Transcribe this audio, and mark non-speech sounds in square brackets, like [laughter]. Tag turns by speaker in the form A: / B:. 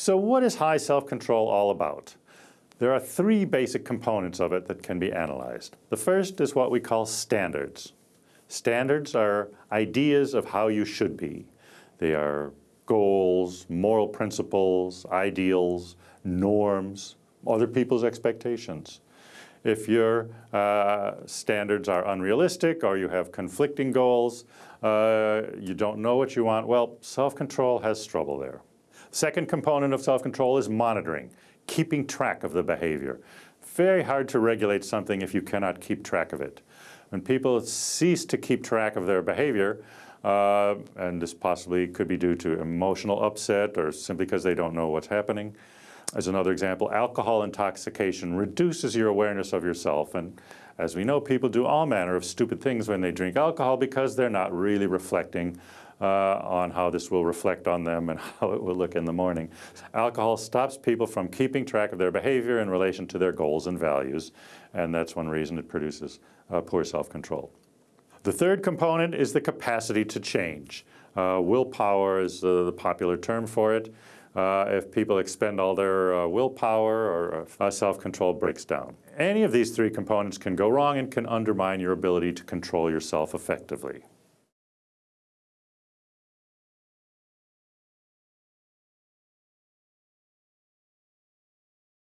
A: So what is high self-control all about? There are three basic components of it that can be analyzed. The first is what we call standards. Standards are ideas of how you should be. They are goals, moral principles, ideals, norms, other people's expectations. If your uh, standards are unrealistic or you have conflicting goals, uh, you don't know what you want, well, self-control has trouble there. Second component of self-control is monitoring, keeping track of the behavior. Very hard to regulate something if you cannot keep track of it. When people cease to keep track of their behavior, uh, and this possibly could be due to emotional upset or simply because they don't know what's happening. As another example, alcohol intoxication reduces your awareness of yourself. And as we know, people do all manner of stupid things when they drink alcohol because they're not really reflecting uh, on how this will reflect on them and [laughs] how it will look in the morning. Alcohol stops people from keeping track of their behavior in relation to their goals and values, and that's one reason it produces uh, poor self-control. The third component is the capacity to change. Uh, willpower is the popular term for it. Uh, if people expend all their uh, willpower or uh, self-control breaks down. Any of these three components can go wrong and can undermine your ability to control yourself effectively.